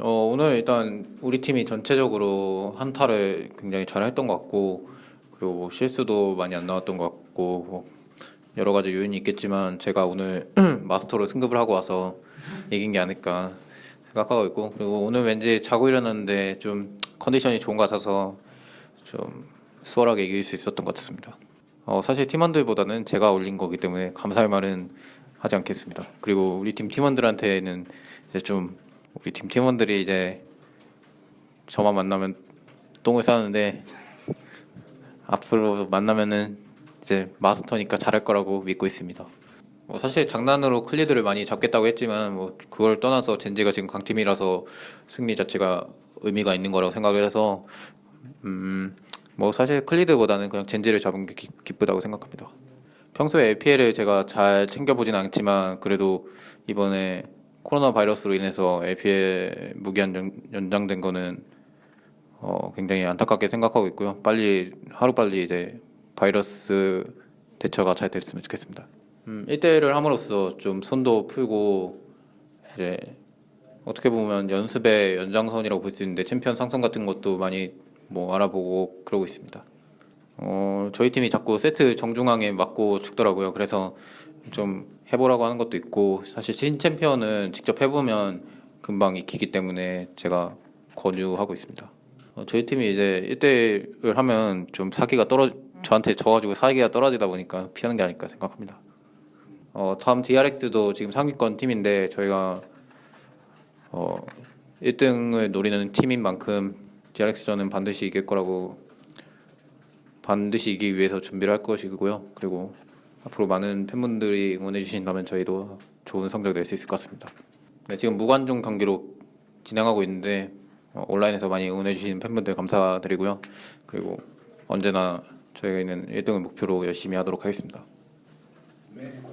어, 오늘 일단 우리 팀이 전체적으로 한타를 굉장히 잘 했던 것 같고 그리고 뭐 실수도 많이 안 나왔던 것 같고 뭐 여러 가지 요인이 있겠지만 제가 오늘 마스터로 승급을 하고 와서 이긴 게 아닐까 생각하고 있고 그리고 오늘 왠지 자고 일어났는데 좀 컨디션이 좋은 것 같아서 좀 수월하게 이길 수 있었던 것 같습니다. 어, 사실 팀원들보다는 제가 올린 거기 때문에 감사할 말은 하지 않겠습니다. 그리고 우리 팀 팀원들한테는 이제 좀 우리 팀 팀원들이 이제 저만 만나면 똥을 싸는데 앞으로 만나면은 이제 마스터니까 잘할 거라고 믿고 있습니다. 뭐 사실 장난으로 클리드를 많이 잡겠다고 했지만 뭐 그걸 떠나서 젠지가 지금 강팀이라서 승리 자체가 의미가 있는 거라고 생각을 해서 음 뭐 사실 클리드보다는 그냥 젠지를 잡은 게 기, 기쁘다고 생각합니다. 평소에 LPL을 제가 잘 챙겨보진 않지만 그래도 이번에 코로나 바이러스로 인해서 LPL 무기한 연- 연장된 거는 어, 굉장히 안타깝게 생각하고 있고요. 빨리 하루 빨리 이제 바이러스 대처가 잘 됐으면 좋겠습니다. 음, 1대1을 함으로써 좀 손도 풀고 이제 어떻게 보면 연습의 연장선이라고 볼 수 있는데 챔피언 상성 같은 것도 많이 뭐 알아보고 그러고 있습니다. 어, 저희 팀이 자꾸 세트 정중앙에 맞고 죽더라고요. 그래서 좀 해보라고 하는 것도 있고 사실 신 챔피언은 직접 해보면 금방 익히기 때문에 제가 권유하고 있습니다. 어, 저희 팀이 이제 1대1을 하면 좀 사기가 떨어 저한테 져가지고 사기가 떨어지다 보니까 피하는 게 아닐까 생각합니다. 어, 다음 DRX도 지금 상위권 팀인데 저희가 어, 1등을 노리는 팀인 만큼 DRX전은 반드시 이길 거라고 반드시 이기기 위해서 준비를 할 것이고요. 그리고 앞으로 많은 팬분들이 응원해 주신다면 저희도 좋은 성적 낼 수 있을 것 같습니다. 네, 지금 무관중 경기로 진행하고 있는데 어, 온라인에서 많이 응원해 주시는 팬분들 감사드리고요. 그리고 언제나 저희는 1등을 목표로 열심히 하도록 하겠습니다.